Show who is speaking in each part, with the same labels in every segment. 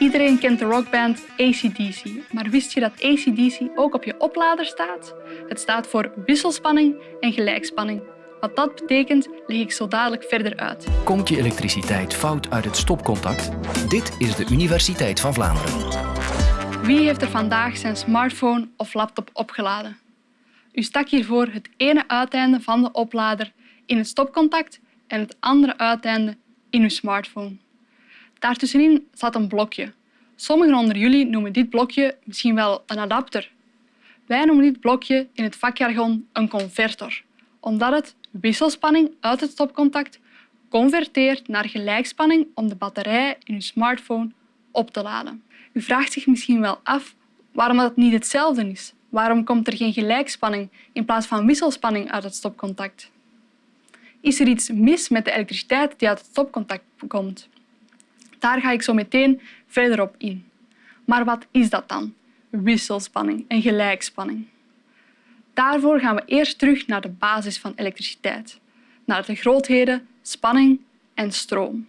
Speaker 1: Iedereen kent de rockband ACDC, maar wist je dat ACDC ook op je oplader staat? Het staat voor wisselspanning en gelijkspanning. Wat dat betekent, leg ik zo dadelijk verder uit.
Speaker 2: Komt je elektriciteit fout uit het stopcontact? Dit is de Universiteit van Vlaanderen.
Speaker 1: Wie heeft er vandaag zijn smartphone of laptop opgeladen? U stak hiervoor het ene uiteinde van de oplader in het stopcontact en het andere uiteinde in uw smartphone. Daartussenin zat een blokje. Sommigen onder jullie noemen dit blokje misschien wel een adapter. Wij noemen dit blokje in het vakjargon een convertor, omdat het wisselspanning uit het stopcontact converteert naar gelijkspanning om de batterij in uw smartphone op te laden. U vraagt zich misschien wel af waarom dat niet hetzelfde is. Waarom komt er geen gelijkspanning in plaats van wisselspanning uit het stopcontact? Is er iets mis met de elektriciteit die uit het stopcontact komt? Daar ga ik zo meteen verder op in. Maar wat is dat dan? Wisselspanning en gelijkspanning. Daarvoor gaan we eerst terug naar de basis van elektriciteit, naar de grootheden spanning en stroom.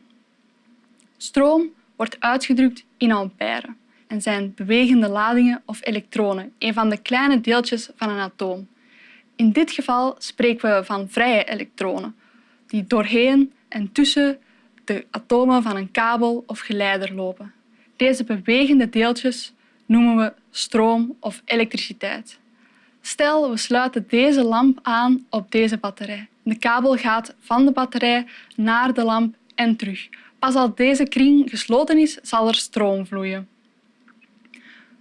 Speaker 1: Stroom wordt uitgedrukt in ampère en zijn bewegende ladingen of elektronen, een van de kleine deeltjes van een atoom. In dit geval spreken we van vrije elektronen, die doorheen en tussen de atomen van een kabel of geleider lopen. Deze bewegende deeltjes noemen we stroom of elektriciteit. Stel, we sluiten deze lamp aan op deze batterij. De kabel gaat van de batterij naar de lamp en terug. Pas als deze kring gesloten is, zal er stroom vloeien.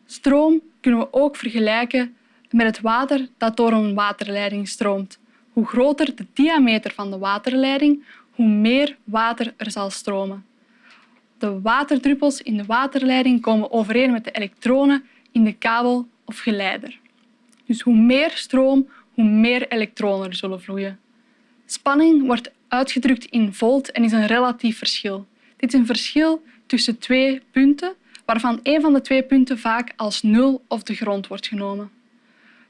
Speaker 1: Stroom kunnen we ook vergelijken met het water dat door een waterleiding stroomt. Hoe groter de diameter van de waterleiding, hoe meer water er zal stromen. De waterdruppels in de waterleiding komen overeen met de elektronen in de kabel of geleider. Dus hoe meer stroom, hoe meer elektronen er zullen vloeien. Spanning wordt uitgedrukt in volt en is een relatief verschil. Dit is een verschil tussen twee punten, waarvan een van de twee punten vaak als nul of de grond wordt genomen.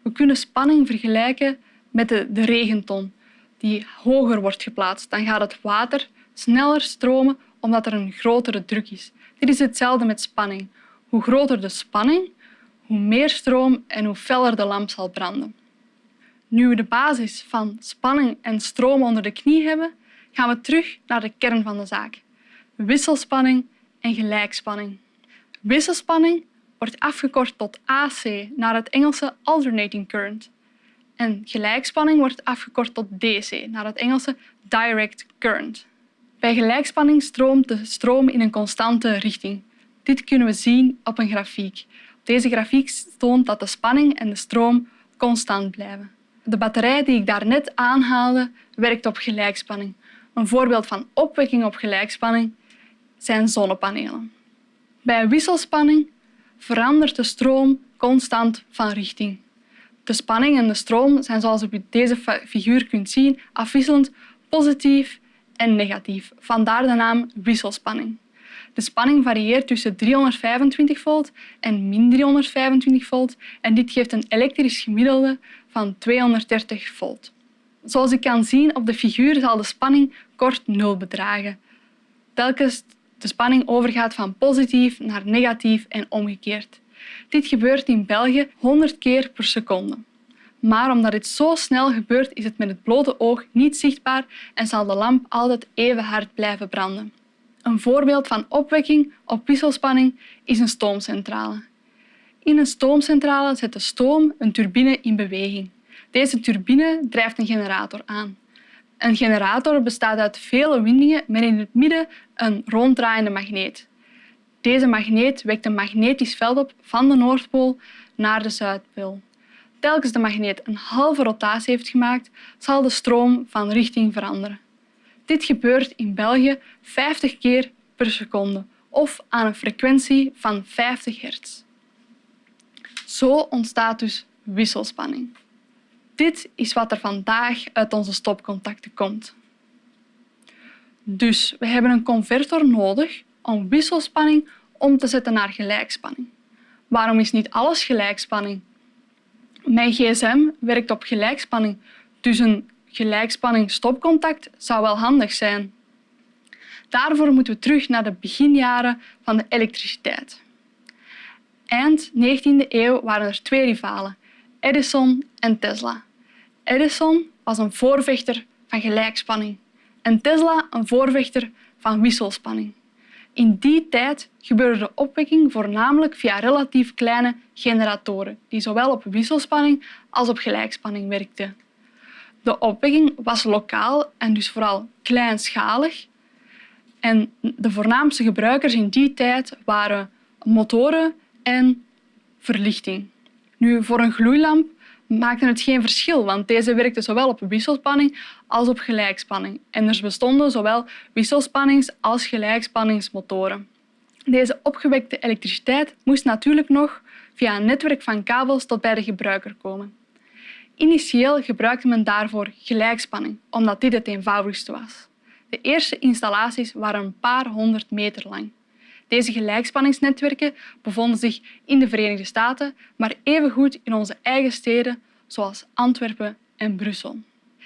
Speaker 1: We kunnen spanning vergelijken met de, de regenton, die hoger wordt geplaatst. Dan gaat het water sneller stromen omdat er een grotere druk is. Dit is hetzelfde met spanning. Hoe groter de spanning, hoe meer stroom en hoe feller de lamp zal branden. Nu we de basis van spanning en stroom onder de knie hebben, gaan we terug naar de kern van de zaak. Wisselspanning en gelijkspanning. Wisselspanning wordt afgekort tot AC naar het Engelse alternating current. En gelijkspanning wordt afgekort tot DC naar het Engelse direct current. Bij gelijkspanning stroomt de stroom in een constante richting. Dit kunnen we zien op een grafiek. Deze grafiek toont dat de spanning en de stroom constant blijven. De batterij die ik daarnet aanhaalde, werkt op gelijkspanning. Een voorbeeld van opwekking op gelijkspanning zijn zonnepanelen. Bij wisselspanning verandert de stroom constant van richting. De spanning en de stroom zijn, zoals u op deze figuur kunt zien, afwisselend positief en negatief. Vandaar de naam wisselspanning. De spanning varieert tussen 325 volt en min 325 volt en dit geeft een elektrisch gemiddelde van 230 volt. Zoals u kan zien op de figuur zal de spanning kort nul bedragen. Telkens de spanning overgaat van positief naar negatief en omgekeerd. Dit gebeurt in België 100 keer per seconde. Maar omdat dit zo snel gebeurt, is het met het blote oog niet zichtbaar en zal de lamp altijd even hard blijven branden. Een voorbeeld van opwekking op wisselspanning is een stoomcentrale. In een stoomcentrale zet de stoom een turbine in beweging. Deze turbine drijft een generator aan. Een generator bestaat uit vele windingen met in het midden een ronddraaiende magneet. Deze magneet wekt een magnetisch veld op van de Noordpool naar de Zuidpool. Telkens de magneet een halve rotatie heeft gemaakt, zal de stroom van richting veranderen. Dit gebeurt in België 50 keer per seconde of aan een frequentie van 50 hertz. Zo ontstaat dus wisselspanning. Dit is wat er vandaag uit onze stopcontacten komt. Dus we hebben een convertor nodig om wisselspanning om te zetten naar gelijkspanning. Waarom is niet alles gelijkspanning? Mijn gsm werkt op gelijkspanning, dus een gelijkspanning stopcontact zou wel handig zijn. Daarvoor moeten we terug naar de beginjaren van de elektriciteit. Eind 19e eeuw waren er twee rivalen, Edison en Tesla. Edison was een voorvechter van gelijkspanning en Tesla een voorvechter van wisselspanning. In die tijd gebeurde de opwekking voornamelijk via relatief kleine generatoren, die zowel op wisselspanning als op gelijkspanning werkten. De opwekking was lokaal en dus vooral kleinschalig. En de voornaamste gebruikers in die tijd waren motoren en verlichting. Nu, voor een gloeilamp maakte het geen verschil, want deze werkte zowel op wisselspanning als op gelijkspanning. En er bestonden zowel wisselspannings- als gelijkspanningsmotoren. Deze opgewekte elektriciteit moest natuurlijk nog via een netwerk van kabels tot bij de gebruiker komen. Initieel gebruikte men daarvoor gelijkspanning, omdat dit het eenvoudigste was. De eerste installaties waren een paar honderd meter lang. Deze gelijkspanningsnetwerken bevonden zich in de Verenigde Staten, maar evengoed in onze eigen steden zoals Antwerpen en Brussel.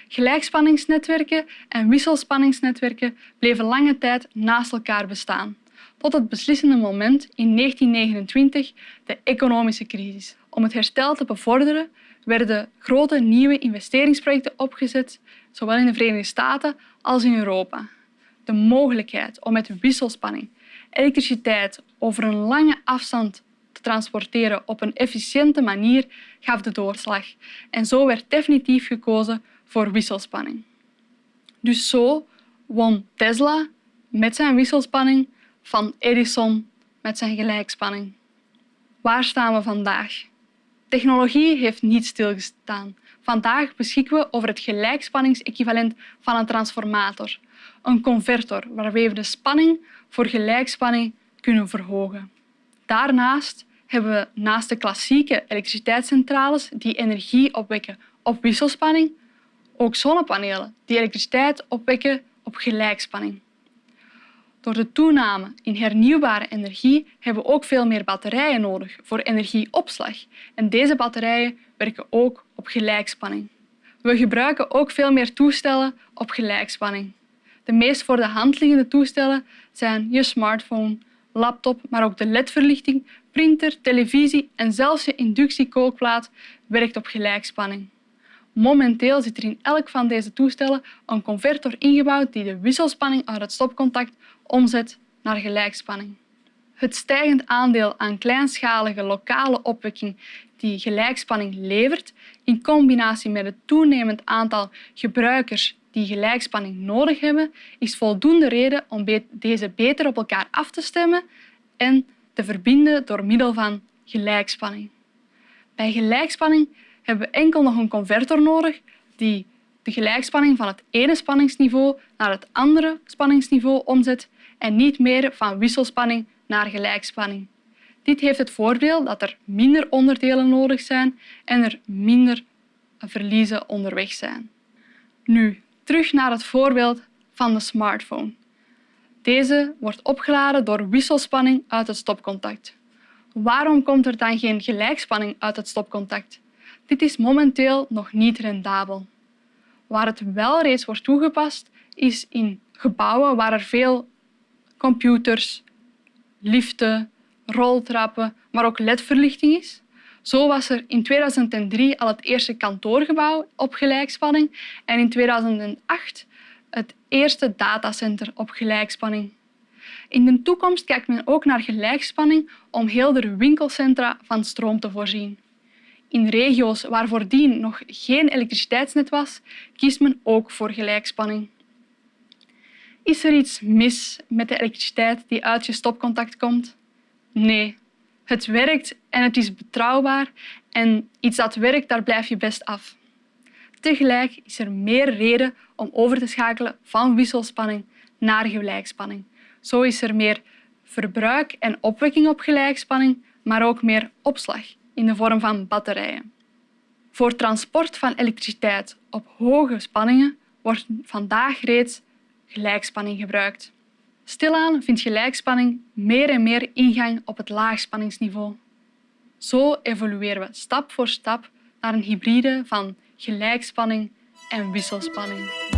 Speaker 1: Gelijkspanningsnetwerken en wisselspanningsnetwerken bleven lange tijd naast elkaar bestaan, tot het beslissende moment in 1929, de economische crisis. Om het herstel te bevorderen werden grote nieuwe investeringsprojecten opgezet, zowel in de Verenigde Staten als in Europa. De mogelijkheid om met wisselspanning elektriciteit over een lange afstand te transporteren op een efficiënte manier gaf de doorslag en zo werd definitief gekozen voor wisselspanning. Dus zo won Tesla met zijn wisselspanning van Edison met zijn gelijkspanning. Waar staan we vandaag? Technologie heeft niet stilgestaan. Vandaag beschikken we over het gelijkspanningsequivalent van een transformator, een convertor waarmee we de spanning voor gelijkspanning kunnen verhogen. Daarnaast hebben we naast de klassieke elektriciteitscentrales die energie opwekken op wisselspanning, ook zonnepanelen die elektriciteit opwekken op gelijkspanning. Door de toename in hernieuwbare energie hebben we ook veel meer batterijen nodig voor energieopslag. En deze batterijen werken ook op gelijkspanning. We gebruiken ook veel meer toestellen op gelijkspanning. De meest voor de hand liggende toestellen zijn je smartphone, laptop, maar ook de ledverlichting, printer, televisie en zelfs je inductiekookplaat werkt op gelijkspanning. Momenteel zit er in elk van deze toestellen een convertor ingebouwd die de wisselspanning uit het stopcontact omzet naar gelijkspanning. Het stijgend aandeel aan kleinschalige lokale opwekking die gelijkspanning levert, in combinatie met het toenemend aantal gebruikers die gelijkspanning nodig hebben, is voldoende reden om deze beter op elkaar af te stemmen en te verbinden door middel van gelijkspanning. Bij gelijkspanning hebben we enkel nog een convertor nodig die de gelijkspanning van het ene spanningsniveau naar het andere spanningsniveau omzet en niet meer van wisselspanning naar gelijkspanning. Dit heeft het voordeel dat er minder onderdelen nodig zijn en er minder verliezen onderweg zijn. Nu, terug naar het voorbeeld van de smartphone. Deze wordt opgeladen door wisselspanning uit het stopcontact. Waarom komt er dan geen gelijkspanning uit het stopcontact? Dit is momenteel nog niet rendabel. Waar het wel reeds wordt toegepast, is in gebouwen waar er veel computers, liften, roltrappen, maar ook ledverlichting is. Zo was er in 2003 al het eerste kantoorgebouw op gelijkspanning en in 2008 het eerste datacenter op gelijkspanning. In de toekomst kijkt men ook naar gelijkspanning om heel de winkelcentra van stroom te voorzien. In regio's waar voordien nog geen elektriciteitsnet was, kiest men ook voor gelijkspanning. Is er iets mis met de elektriciteit die uit je stopcontact komt? Nee, het werkt en het is betrouwbaar en iets dat werkt, daar blijf je best af. Tegelijk is er meer reden om over te schakelen van wisselspanning naar gelijkspanning. Zo is er meer verbruik en opwekking op gelijkspanning, maar ook meer opslag in de vorm van batterijen. Voor transport van elektriciteit op hoge spanningen wordt vandaag reeds gelijkspanning gebruikt. Stilaan vindt gelijkspanning meer en meer ingang op het laagspanningsniveau. Zo evolueren we stap voor stap naar een hybride van gelijkspanning en wisselspanning.